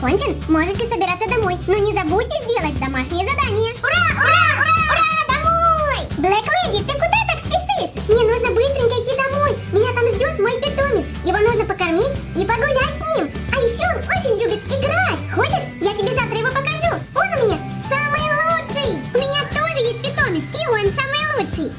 закончен, можете собираться домой. Но не забудьте сделать домашнее задание. Ура, ура, ура, ура, домой! Блэк Леди, ты куда так спешишь? Мне нужно быстренько идти домой. Меня там ждет мой питомец. Его нужно покормить и погулять с ним. А еще он очень любит играть. Хочешь, я тебе завтра его покажу? Он у меня самый лучший. У меня тоже есть питомец, и он самый лучший.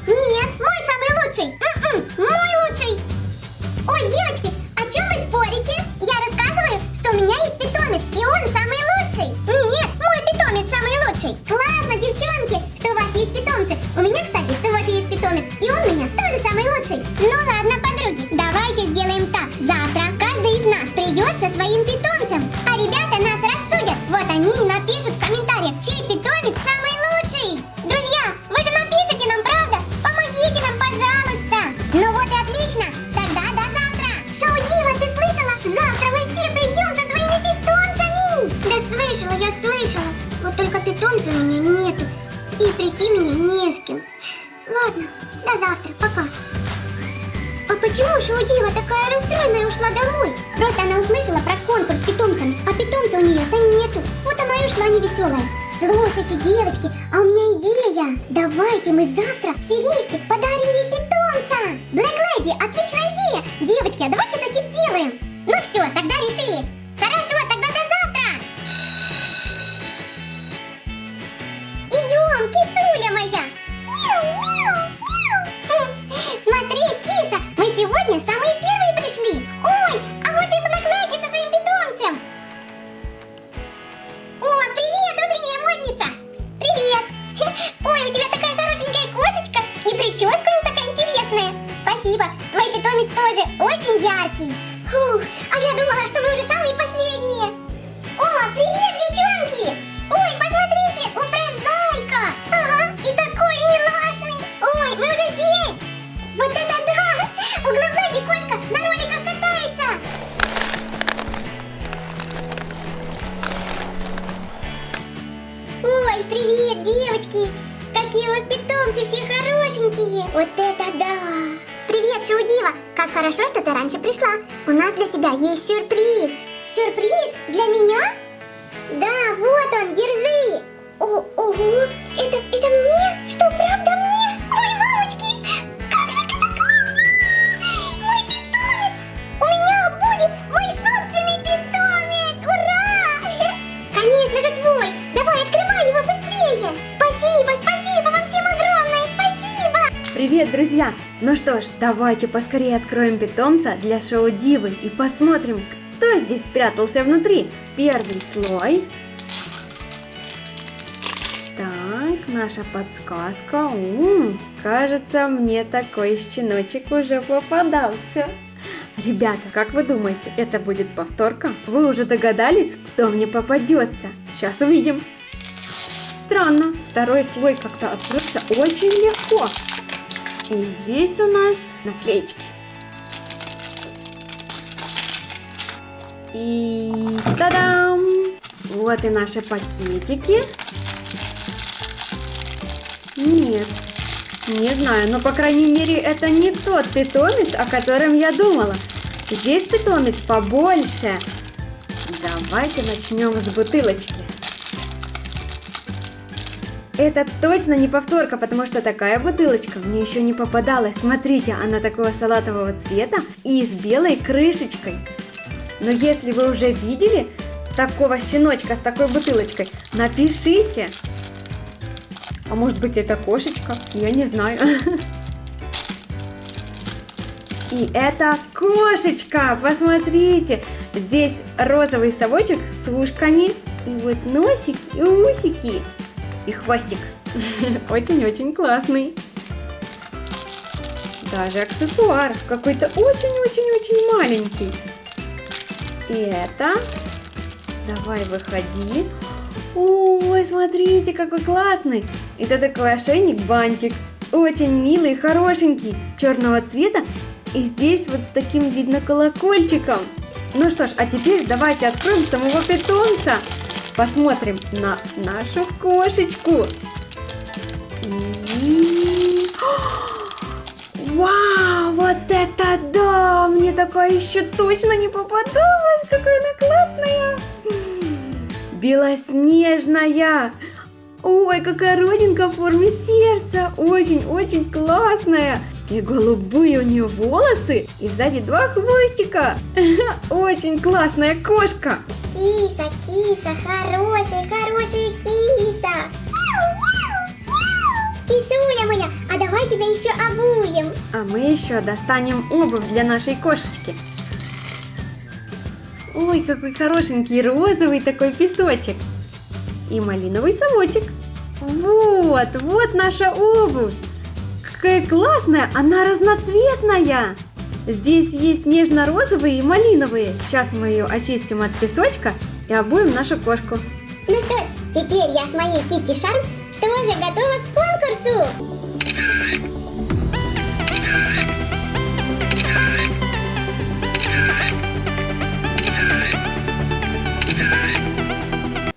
Классно, девчонки, что у вас есть питомцы. У меня, кстати, тоже есть питомец, и он у меня тоже самый лучший. Ну ладно, подруги, давайте сделаем так. Завтра каждый из нас придет со своим питомцем, а ребята нас рассудят. Вот они и напишут в комментариях, чей питомец самый лучший. Друзья, вы же напишите нам, правда? Помогите нам, пожалуйста. Ну вот и отлично. Тогда до завтра. Шоу Дива, ты слышала? Завтра мы все придем со своими питомцами. Да слышала, я слышала. Вот только питомца у меня нету. И прийти мне не с кем. Ладно, до завтра, пока. А почему Шоудива такая расстроенная ушла домой? Просто она услышала про конкурс с питомцами, а питомца у нее-то нету. Вот она и ушла невеселая. Слушайте, девочки, а у меня идея. Давайте мы завтра все вместе подарим ей питомца. Блэк Леди, отличная идея. Девочки, а давайте так и сделаем. Ну все, тогда решили. Хорошо, Спасибо, твой питомец тоже очень яркий. Фух, а я думала, что мы уже самые последние. О, привет, девчонки! Ой, посмотрите, у Фреш зайка! Ага, и такой милашный! Ой, мы уже здесь! Вот это да! У главной кошка на роликах катается! Ой, привет, девочки! Какие у вас питомцы все хорошенькие! Вот это да! Привет, Шаудива! Как хорошо, что ты раньше пришла! У нас для тебя есть сюрприз! Сюрприз? Для меня? Привет, друзья! Ну что ж, давайте поскорее откроем питомца для шоу Дивы и посмотрим, кто здесь спрятался внутри. Первый слой. Так, наша подсказка. М, кажется, мне такой щеночек уже попадался. Ребята, как вы думаете, это будет повторка? Вы уже догадались, кто мне попадется? Сейчас увидим. Странно, второй слой как-то открылся очень легко. И здесь у нас наклеечки. И та-дам! Вот и наши пакетики. Нет, не знаю, но по крайней мере это не тот питомец, о котором я думала. Здесь питомец побольше. Давайте начнем с бутылочки. Это точно не повторка, потому что такая бутылочка мне еще не попадалась. Смотрите, она такого салатового цвета и с белой крышечкой. Но если вы уже видели такого щеночка с такой бутылочкой, напишите. А может быть это кошечка? Я не знаю. И это кошечка, посмотрите. Здесь розовый совочек с ушками. И вот носик и усики. И хвостик. Очень-очень классный. Даже аксессуар какой-то очень-очень-очень маленький. И это... Давай, выходи. Ой, смотрите, какой классный. Это такой ошейник-бантик. Очень милый, хорошенький, черного цвета. И здесь вот с таким, видно, колокольчиком. Ну что ж, а теперь давайте откроем самого питомца. Посмотрим на нашу кошечку. Вау, вот это да! Мне такая еще точно не попадалась. Какая она классная. белоснежная. Ой, какая родинка в форме сердца. Очень-очень классная. И голубые у нее волосы. И сзади два хвостика. Очень классная кошка. Киса, киса, хорошая, хорошая киса. Кисуля моя, а давай тебя еще обуем. А мы еще достанем обувь для нашей кошечки. Ой, какой хорошенький розовый такой песочек. И малиновый совочек. Вот, вот наша обувь. Какая классная, она разноцветная. Здесь есть нежно-розовые и малиновые. Сейчас мы ее очистим от песочка и обуем нашу кошку. Ну что ж, теперь я с моей Кити Шарм тоже готова к конкурсу.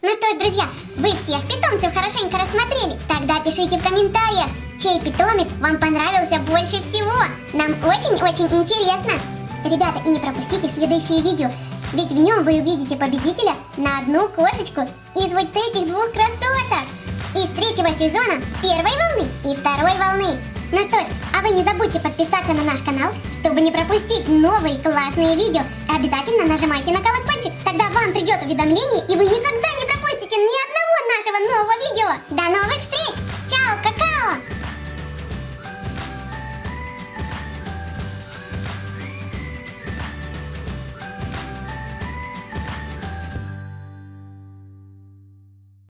Ну что ж, друзья, вы всех питомцев хорошенько рассмотрели. Тогда пишите в комментариях, чей питомец вам понравился больше всего. Нам очень-очень интересно. Ребята, и не пропустите следующее видео, ведь в нем вы увидите победителя на одну кошечку из вот этих двух красоток. Из третьего сезона первой волны и второй волны. Ну что ж, а вы не забудьте подписаться на наш канал, чтобы не пропустить новые классные видео. Обязательно нажимайте на колокольчик, тогда вам придет уведомление и вы никогда не пропустите ни одного нашего нового видео. До новых встреч!